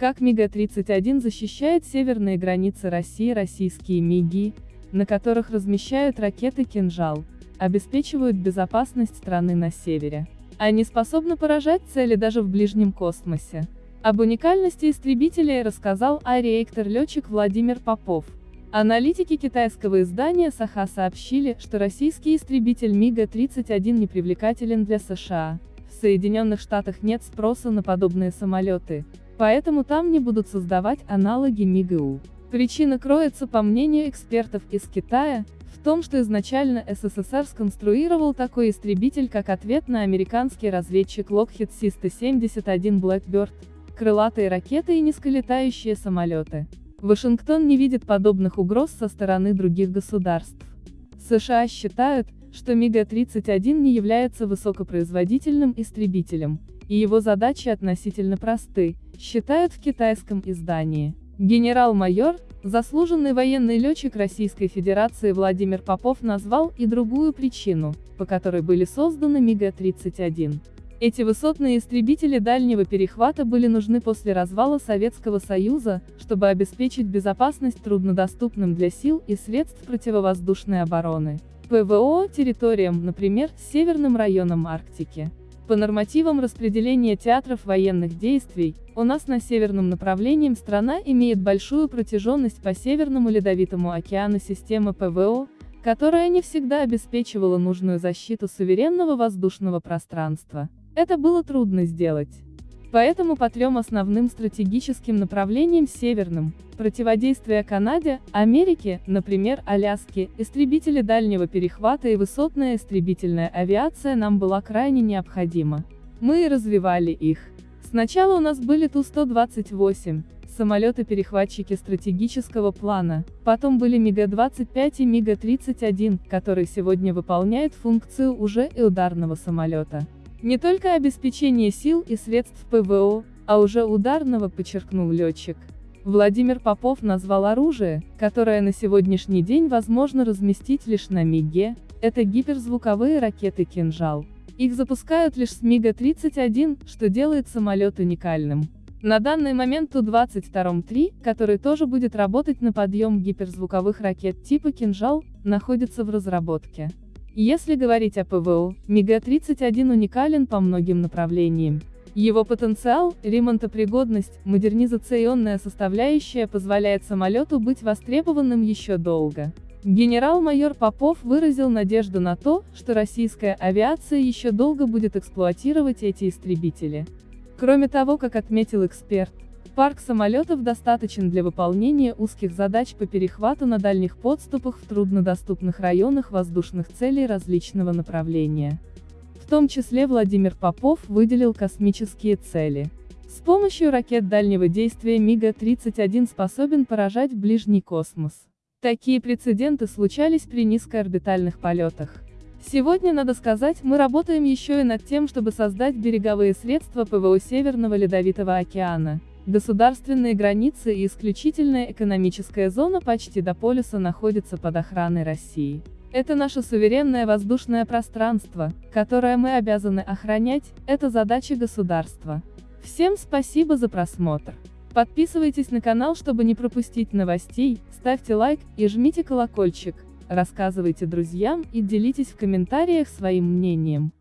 Как МиГ-31 защищает северные границы России российские МиГи, на которых размещают ракеты «Кинжал», обеспечивают безопасность страны на севере. Они способны поражать цели даже в ближнем космосе. Об уникальности истребителей рассказал аэроэктор-летчик Владимир Попов. Аналитики китайского издания Саха сообщили, что российский истребитель МиГ-31 непривлекателен для США. В Соединенных Штатах нет спроса на подобные самолеты, поэтому там не будут создавать аналоги МиГУ. Причина кроется, по мнению экспертов из Китая, в том, что изначально СССР сконструировал такой истребитель как ответ на американский разведчик Lockheed Си-171 Blackbird, крылатые ракеты и низколетающие самолеты. Вашингтон не видит подобных угроз со стороны других государств. США считают, что МиГ-31 не является высокопроизводительным истребителем, и его задачи относительно просты, считают в китайском издании. Генерал-майор, заслуженный военный летчик Российской Федерации Владимир Попов назвал и другую причину, по которой были созданы МиГ-31. Эти высотные истребители дальнего перехвата были нужны после развала Советского Союза, чтобы обеспечить безопасность труднодоступным для сил и средств противовоздушной обороны. ПВО территориям, например, северным районам Арктики. По нормативам распределения театров военных действий, у нас на северном направлении страна имеет большую протяженность по Северному Ледовитому океану системы ПВО, которая не всегда обеспечивала нужную защиту суверенного воздушного пространства. Это было трудно сделать. Поэтому по трем основным стратегическим направлениям северным, противодействие Канаде, Америке, например, Аляске, истребители дальнего перехвата и высотная истребительная авиация нам была крайне необходима. Мы и развивали их. Сначала у нас были Ту-128, самолеты-перехватчики стратегического плана, потом были МиГ-25 и МиГ-31, который сегодня выполняет функцию уже и ударного самолета. Не только обеспечение сил и средств ПВО, а уже ударного, подчеркнул летчик. Владимир Попов назвал оружие, которое на сегодняшний день возможно разместить лишь на МиГе, это гиперзвуковые ракеты «Кинжал». Их запускают лишь с МиГа-31, что делает самолет уникальным. На данный момент Ту-22-3, который тоже будет работать на подъем гиперзвуковых ракет типа «Кинжал», находится в разработке. Если говорить о ПВО, МиГ-31 уникален по многим направлениям. Его потенциал, ремонтопригодность, модернизационная составляющая позволяет самолету быть востребованным еще долго. Генерал-майор Попов выразил надежду на то, что российская авиация еще долго будет эксплуатировать эти истребители. Кроме того, как отметил эксперт, Парк самолетов достаточен для выполнения узких задач по перехвату на дальних подступах в труднодоступных районах воздушных целей различного направления. В том числе Владимир Попов выделил космические цели. С помощью ракет дальнего действия МиГа-31 способен поражать ближний космос. Такие прецеденты случались при низкоорбитальных полетах. Сегодня, надо сказать, мы работаем еще и над тем, чтобы создать береговые средства ПВО Северного Ледовитого океана. Государственные границы и исключительная экономическая зона почти до полюса находятся под охраной России. Это наше суверенное воздушное пространство, которое мы обязаны охранять, это задача государства. Всем спасибо за просмотр. Подписывайтесь на канал, чтобы не пропустить новостей, ставьте лайк и жмите колокольчик, рассказывайте друзьям и делитесь в комментариях своим мнением.